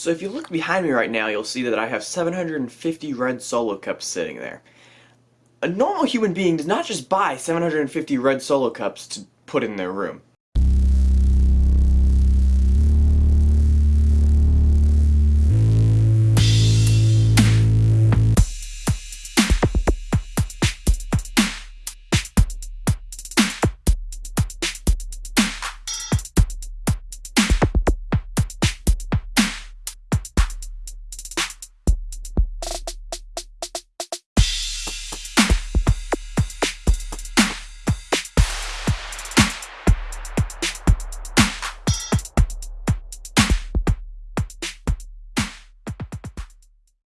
So if you look behind me right now, you'll see that I have 750 red solo cups sitting there. A normal human being does not just buy 750 red solo cups to put in their room.